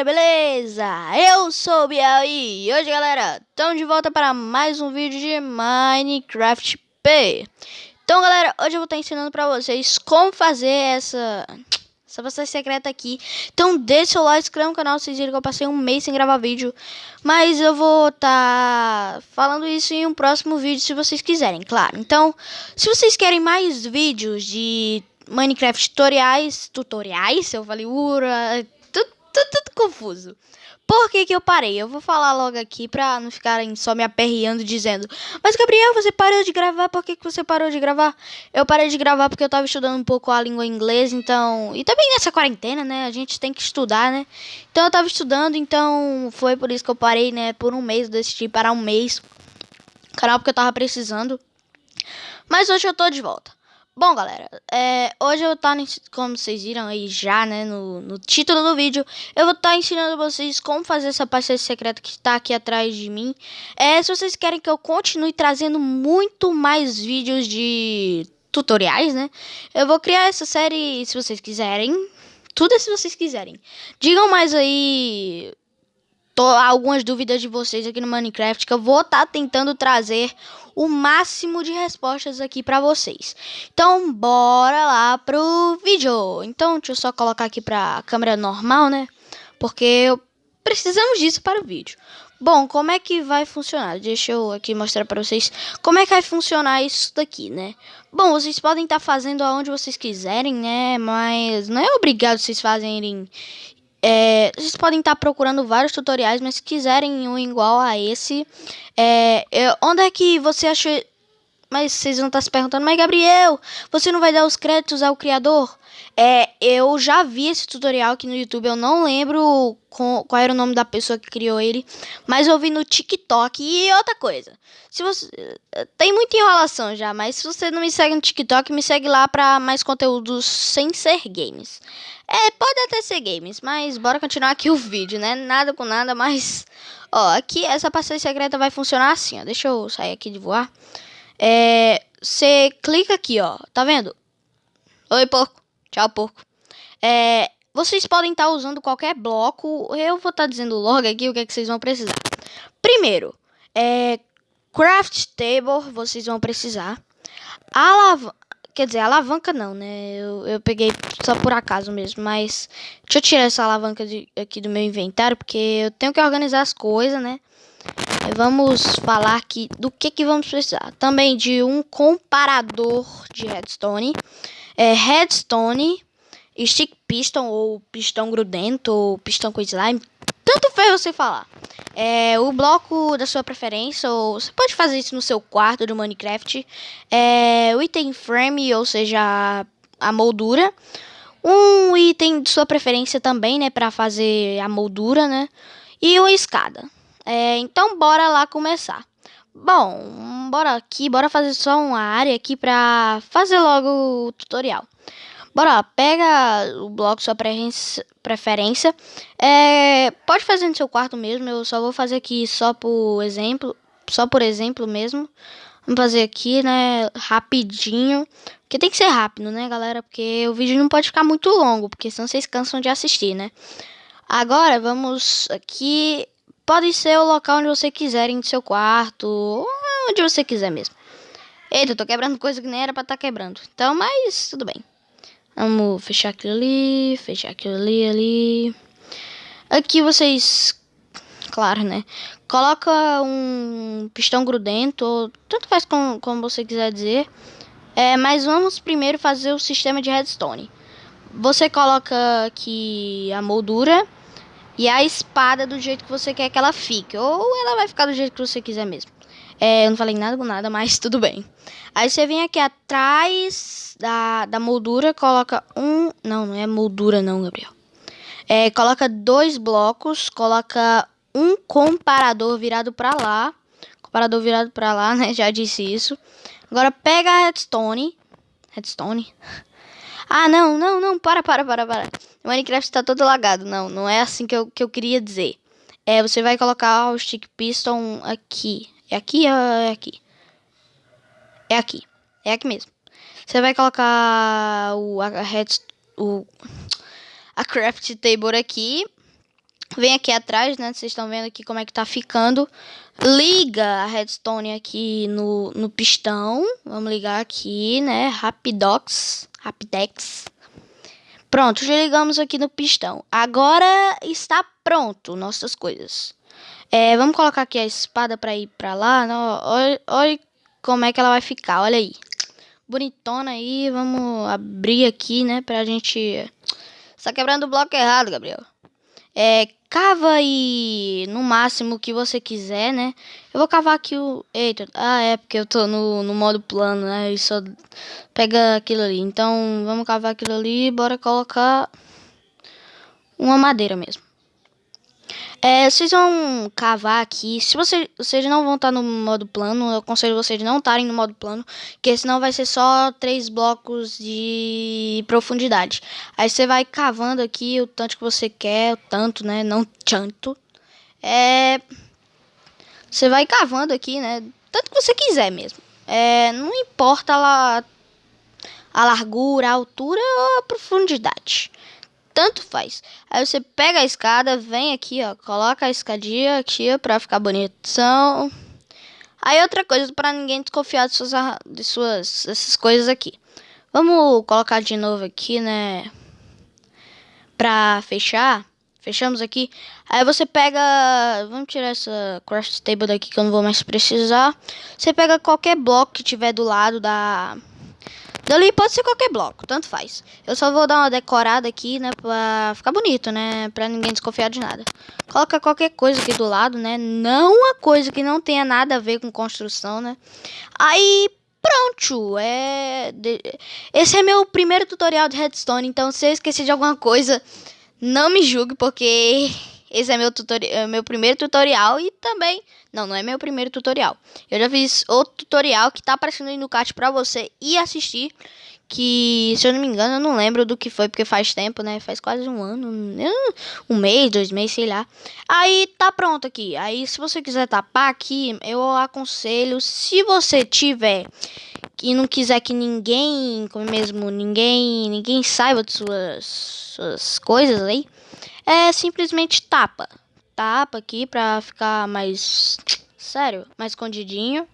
galera, beleza? Eu sou o Biel e hoje, galera, estamos de volta para mais um vídeo de Minecraft P. Então, galera, hoje eu vou estar ensinando para vocês como fazer essa essa passagem secreta aqui. Então, deixa o like, inscreva no canal, vocês viram que eu passei um mês sem gravar vídeo. Mas eu vou estar falando isso em um próximo vídeo, se vocês quiserem, claro. Então, se vocês querem mais vídeos de Minecraft tutoriais, tutoriais, eu falei, ura, tudo, tudo, confuso. Por que que eu parei? Eu vou falar logo aqui pra não ficarem só me aperreando dizendo Mas Gabriel, você parou de gravar, por que que você parou de gravar? Eu parei de gravar porque eu tava estudando um pouco a língua inglesa, então... E também nessa quarentena, né, a gente tem que estudar, né? Então eu tava estudando, então foi por isso que eu parei, né, por um mês, eu decidi parar um mês. Canal porque eu tava precisando. Mas hoje eu tô de volta. Bom, galera, é, hoje eu tá, como vocês viram aí já, né, no, no título do vídeo, eu vou estar tá ensinando vocês como fazer essa passagem secreta que está aqui atrás de mim. É, se vocês querem que eu continue trazendo muito mais vídeos de tutoriais, né, eu vou criar essa série se vocês quiserem, tudo é se vocês quiserem. Digam mais aí algumas dúvidas de vocês aqui no Minecraft que eu vou estar tá tentando trazer o máximo de respostas aqui para vocês. Então, bora lá pro vídeo. Então, deixa eu só colocar aqui pra câmera normal, né? Porque precisamos disso para o vídeo. Bom, como é que vai funcionar? Deixa eu aqui mostrar para vocês como é que vai funcionar isso daqui, né? Bom, vocês podem estar tá fazendo aonde vocês quiserem, né? Mas não é obrigado vocês fazerem é, vocês podem estar procurando vários tutoriais, mas se quiserem um igual a esse, é, é, onde é que você achou... Mas vocês vão estar se perguntando, mas Gabriel, você não vai dar os créditos ao criador? É, eu já vi esse tutorial aqui no YouTube, eu não lembro com, qual era o nome da pessoa que criou ele, mas eu vi no TikTok. E outra coisa, se você tem muita enrolação já, mas se você não me segue no TikTok, me segue lá para mais conteúdos sem ser games. É, pode até ser games, mas bora continuar aqui o vídeo, né? Nada com nada, mas ó, aqui essa passagem secreta vai funcionar assim, ó. Deixa eu sair aqui de voar. É, você clica aqui, ó. Tá vendo? Oi, porco. Tchau, porco. É, vocês podem estar tá usando qualquer bloco. Eu vou estar tá dizendo logo aqui o que, é que vocês vão precisar. Primeiro, é, craft table vocês vão precisar. Alav quer dizer, alavanca não, né? Eu, eu peguei só por acaso mesmo. Mas deixa eu tirar essa alavanca de, aqui do meu inventário. Porque eu tenho que organizar as coisas, né? Vamos falar aqui do que, que vamos precisar. Também de um comparador de redstone é, redstone, stick piston ou pistão grudento ou pistão com slime, tanto fez você falar. É, o bloco da sua preferência, ou você pode fazer isso no seu quarto do Minecraft. É, o item frame, ou seja, a moldura. Um item de sua preferência também, né, para fazer a moldura, né? E uma escada. É, então, bora lá começar. Bom, bora aqui, bora fazer só uma área aqui pra fazer logo o tutorial. Bora, pega o bloco sua preferência. É, pode fazer no seu quarto mesmo, eu só vou fazer aqui só por exemplo, só por exemplo mesmo. Vamos fazer aqui, né, rapidinho. Porque tem que ser rápido, né, galera? Porque o vídeo não pode ficar muito longo, porque senão vocês cansam de assistir, né? Agora, vamos aqui Pode ser o local onde você quiser, em seu quarto, onde você quiser mesmo. Eita, eu tô quebrando coisa que nem era pra estar tá quebrando. Então, mas tudo bem. Vamos fechar aquilo ali, fechar aquilo ali, ali. Aqui vocês, claro, né? Coloca um pistão grudento, ou tanto faz como, como você quiser dizer. É, mas vamos primeiro fazer o sistema de redstone. Você coloca aqui a moldura e a espada do jeito que você quer que ela fique. Ou ela vai ficar do jeito que você quiser mesmo. É, eu não falei nada com nada, mas tudo bem. Aí você vem aqui atrás da, da moldura, coloca um... Não, não é moldura não, Gabriel. É, coloca dois blocos, coloca um comparador virado pra lá. Comparador virado pra lá, né? Já disse isso. Agora pega a redstone. Redstone? Ah, não, não, não, para, para, para, para. Minecraft está todo lagado. Não, não é assim que eu, que eu queria dizer. É, você vai colocar o stick piston aqui. É aqui ou é aqui? É aqui. É aqui mesmo. Você vai colocar o, a, red, o, a craft table aqui. Vem aqui atrás, né? Vocês estão vendo aqui como é que tá ficando. Liga a redstone aqui no, no pistão. Vamos ligar aqui, né? Rapidox. Rapidex. Pronto, já ligamos aqui no pistão. Agora está pronto nossas coisas. É, vamos colocar aqui a espada para ir para lá. Olha, olha como é que ela vai ficar, olha aí. Bonitona aí, vamos abrir aqui, né, pra gente... Você tá quebrando o bloco errado, Gabriel. É, cava aí no máximo que você quiser, né? Eu vou cavar aqui o... Eita, ah, é porque eu tô no, no modo plano, né? E só pega aquilo ali. Então, vamos cavar aquilo ali bora colocar uma madeira mesmo. É, vocês vão cavar aqui. Se você, vocês não vão estar no modo plano, eu aconselho vocês não estarem no modo plano, porque senão vai ser só três blocos de profundidade. Aí você vai cavando aqui o tanto que você quer, o tanto, né? Não tanto. É, você vai cavando aqui, né? Tanto que você quiser mesmo. É, não importa a, a largura, a altura ou a profundidade tanto faz. Aí você pega a escada, vem aqui, ó, coloca a escadinha aqui pra ficar bonitão. Aí outra coisa para ninguém desconfiar de suas, de suas essas coisas aqui. Vamos colocar de novo aqui, né? Pra fechar. Fechamos aqui. Aí você pega... Vamos tirar essa craft table daqui que eu não vou mais precisar. Você pega qualquer bloco que tiver do lado da Dali pode ser qualquer bloco, tanto faz. Eu só vou dar uma decorada aqui, né, pra ficar bonito, né, pra ninguém desconfiar de nada. Coloca qualquer coisa aqui do lado, né, não uma coisa que não tenha nada a ver com construção, né. Aí, pronto, é... Esse é meu primeiro tutorial de redstone, então se eu esqueci de alguma coisa, não me julgue, porque esse é meu, é meu primeiro tutorial e também... Não, não é meu primeiro tutorial. Eu já fiz outro tutorial que tá aparecendo aí no card pra você ir assistir. Que, se eu não me engano, eu não lembro do que foi, porque faz tempo, né? Faz quase um ano, um mês, dois meses, sei lá. Aí tá pronto aqui. Aí, se você quiser tapar aqui, eu aconselho, se você tiver e não quiser que ninguém, como mesmo, ninguém, ninguém saiba de suas, suas coisas aí, é simplesmente tapa. Tapa aqui pra ficar mais, sério, mais escondidinho.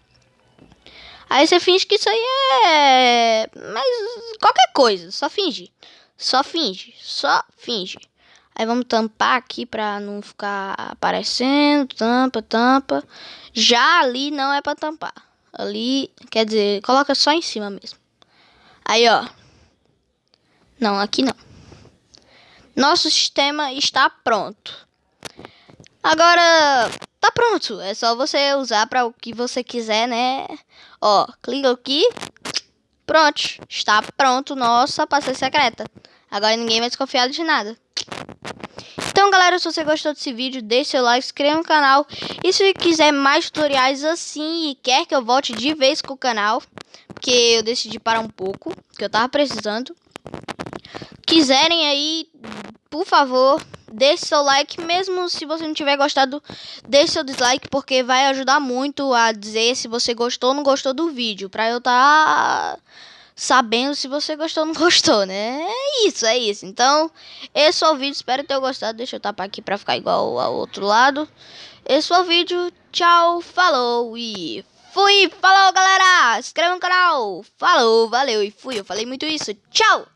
Aí você finge que isso aí é... Mas qualquer coisa, só finge. Só finge, só finge. Aí vamos tampar aqui pra não ficar aparecendo. Tampa, tampa. Já ali não é pra tampar. Ali, quer dizer, coloca só em cima mesmo. Aí, ó. Não, aqui não. Nosso sistema está pronto. Agora, tá pronto. É só você usar para o que você quiser, né? Ó, clica aqui. Pronto. Está pronto nossa passagem secreta. Agora ninguém vai desconfiar de nada. Então, galera, se você gostou desse vídeo, deixe seu like, se inscreva no canal. E se quiser mais tutoriais assim e quer que eu volte de vez com o canal, porque eu decidi parar um pouco, que eu tava precisando. Quiserem aí, por favor, deixe seu like, mesmo se você não tiver gostado, deixe seu dislike, porque vai ajudar muito a dizer se você gostou ou não gostou do vídeo, pra eu tá sabendo se você gostou ou não gostou, né? É isso, é isso. Então, esse foi o vídeo, espero ter gostado, deixa eu tapar aqui pra ficar igual ao outro lado. Esse foi o vídeo, tchau, falou e fui, falou galera, se inscreva no canal, falou, valeu e fui, eu falei muito isso, tchau!